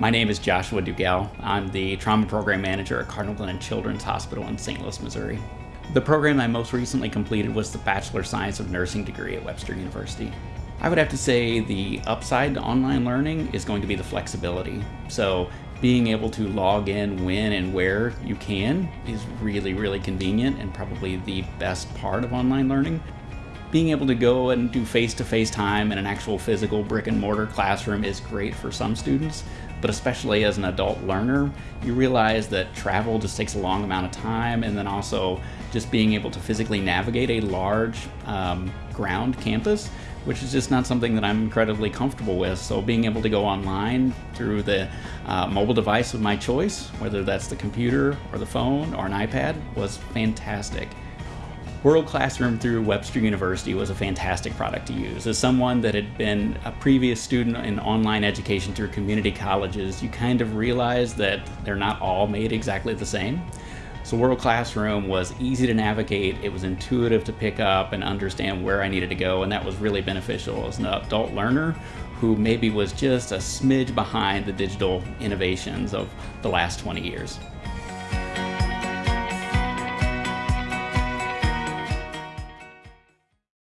My name is Joshua Dugell. I'm the Trauma Program Manager at Cardinal Glennon Children's Hospital in St. Louis, Missouri. The program I most recently completed was the Bachelor of Science of Nursing degree at Webster University. I would have to say the upside to online learning is going to be the flexibility. So being able to log in when and where you can is really, really convenient and probably the best part of online learning. Being able to go and do face-to-face -face time in an actual physical brick and mortar classroom is great for some students, but especially as an adult learner, you realize that travel just takes a long amount of time and then also just being able to physically navigate a large um, ground campus which is just not something that I'm incredibly comfortable with. So being able to go online through the uh, mobile device of my choice, whether that's the computer or the phone or an iPad, was fantastic. World Classroom through Webster University was a fantastic product to use. As someone that had been a previous student in online education through community colleges, you kind of realize that they're not all made exactly the same. So World Classroom was easy to navigate, it was intuitive to pick up and understand where I needed to go, and that was really beneficial as an adult learner who maybe was just a smidge behind the digital innovations of the last 20 years.